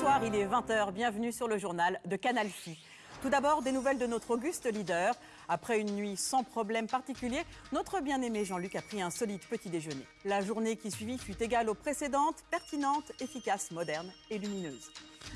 Bonsoir, il est 20h, bienvenue sur le journal de Canal Phi. Tout d'abord, des nouvelles de notre auguste leader. Après une nuit sans problème particulier, notre bien-aimé Jean-Luc a pris un solide petit déjeuner. La journée qui suivit fut égale aux précédentes, pertinente, efficace, moderne et lumineuse.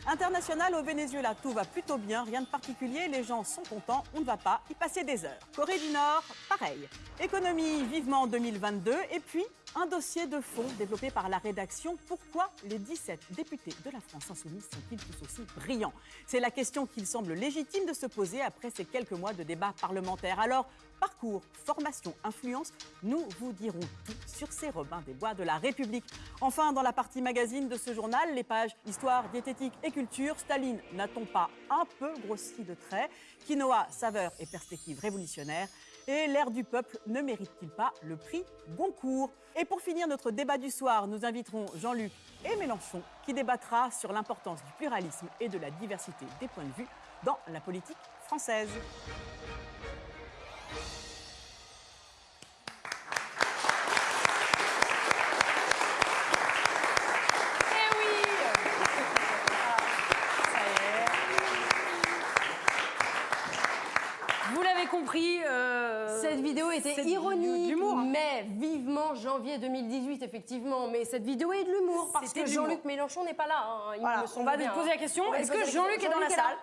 International au Venezuela, tout va plutôt bien, rien de particulier, les gens sont contents, on ne va pas y passer des heures. Corée du Nord, pareil. Économie vivement en 2022 et puis un dossier de fond développé par la rédaction. Pourquoi les 17 députés de la France insoumise sont-ils tous aussi brillants? C'est la question qu'il semble légitime de se poser après ces quelques mois de débat parlementaire. Alors, parcours, formation, influence, nous vous dirons tout sur ces Robins des Bois de la République. Enfin, dans la partie magazine de ce journal, les pages Histoire, diététique et culture, Staline n'a-t-on pas un peu grossi de traits Quinoa, saveur et perspective révolutionnaire et l'air du peuple ne mérite-t-il pas le prix Goncourt Et pour finir notre débat du soir, nous inviterons Jean-Luc et Mélenchon qui débattra sur l'importance du pluralisme et de la diversité des points de vue dans la politique française. Eh oui Ça y est. Vous l'avez compris. euh, Cette vidéo était c'est ironique, mais vivement janvier 2018, effectivement. Mais cette vidéo est de l'humour, parce que. Jean-Luc Mélenchon n'est pas là. hein, il Voilà, me on va bien, poser la question. Est-ce que Jean-Luc est dans la salle?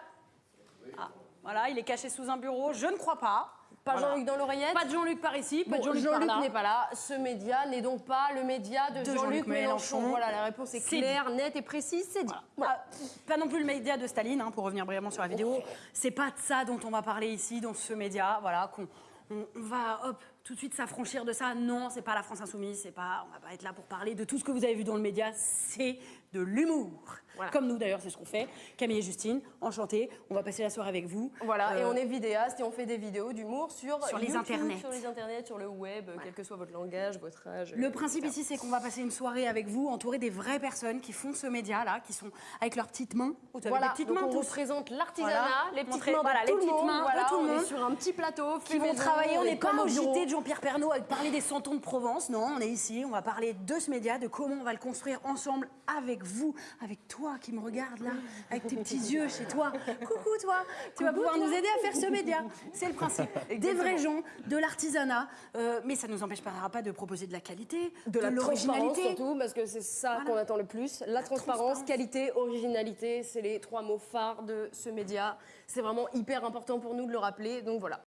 Ah, Voilà, il est caché sous un bureau. Je ne crois pas. Pas Voilà. Jean-Luc dans l'oreillette Pas de Jean-Luc par ici, pas Bon, de Jean-Luc là. n'est pas là. Ce média n'est donc pas le média de, De Jean-Luc Mélenchon. Mélenchon. Voilà, la réponse est claire, nette et précise. C'est dit. Voilà. Ah, pas non plus le média de Staline, hein, pour revenir brièvement sur la vidéo. C'est pas de ça dont on va parler ici, dans ce média. Voilà, qu'on on, on va hop, tout de suite s'affranchir de ça. Non, c'est pas la France insoumise, c'est pas. On va pas être là pour parler de tout ce que vous avez vu dans le média. C'est de l'humour. Voilà. Comme nous d'ailleurs, c'est ce qu'on fait. Camille et Justine, enchantées. On va passer la soirée avec vous. Voilà, et Euh, on est vidéaste et on fait des vidéos d'humour sur, Sur les YouTube, internets. Sur les internets, sur le web, quel que soit votre langage, votre âge. Le principe etc. ici, c'est qu'on va passer une soirée avec vous, entourés des vraies personnes qui font ce média-là, qui sont avec leurs petites mains. Vous avez Voilà, des petites donc mains on tous. représente l'artisanat, Voilà. les petites mains voilà, les le petites monde. mains de tout le on monde. sur un petit plateau, qui vont travailler. On est n'est pas comme au. JT de Jean-Pierre Pernaud à parler des santons de Provence. Non, on est ici. On va parler de ce média, de comment on va le construire ensemble avec vous, avec toi qui me regarde là, avec tes petits yeux chez toi. Coucou toi. Tu vas pouvoir nous aider à faire ce média. C'est le principe. Des vrais gens, de l'artisanat. Euh, mais ça ne nous empêchera pas de proposer de la qualité, De la transparence l'originalité. surtout, parce que c'est ça Voilà. qu'on attend le plus. La, transparence, transparence. qualité, originalité, c'est les trois mots phares de ce média. C'est vraiment hyper important pour nous de le rappeler. Donc voilà,